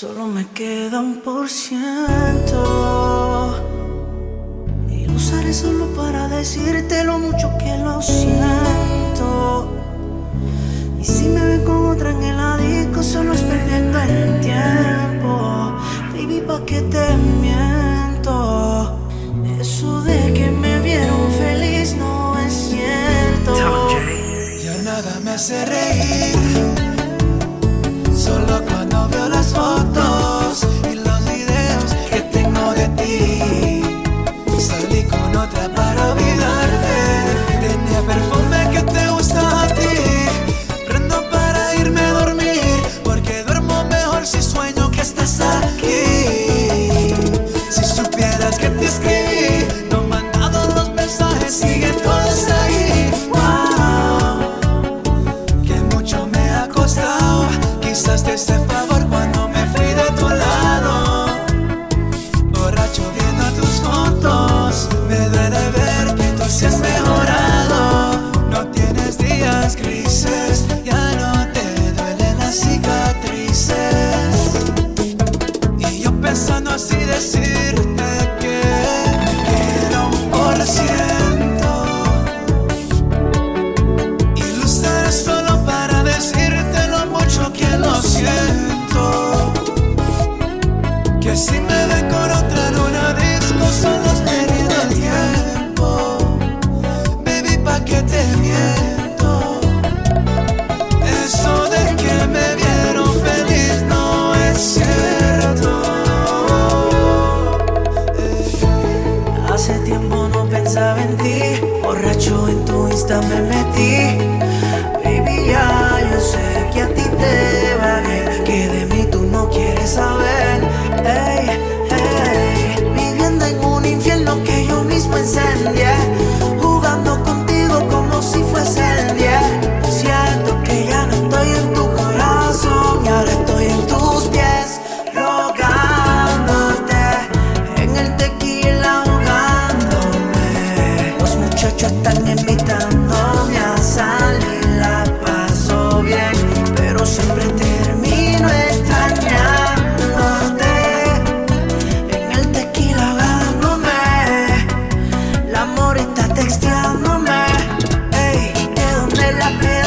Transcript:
Solo me queda un por ciento. Y lo usaré solo para decirte lo mucho que lo siento. Y si me ven con otra en el disco, solo es perdiendo el tiempo. Baby, ¿pa' qué te miento? Eso de que me vieron feliz no es cierto. Ya nada me hace reír. otra para olvidarte. Tenía perfume que te gusta a ti. Prendo para irme a dormir Porque duermo mejor si sueño que estás aquí. Si supieras que te escribí No me han dado los mensajes, siguen todos ahí Wow, que mucho me ha costado Quizás te sepa pensaba ti, borracho en tu insta me metí. happy.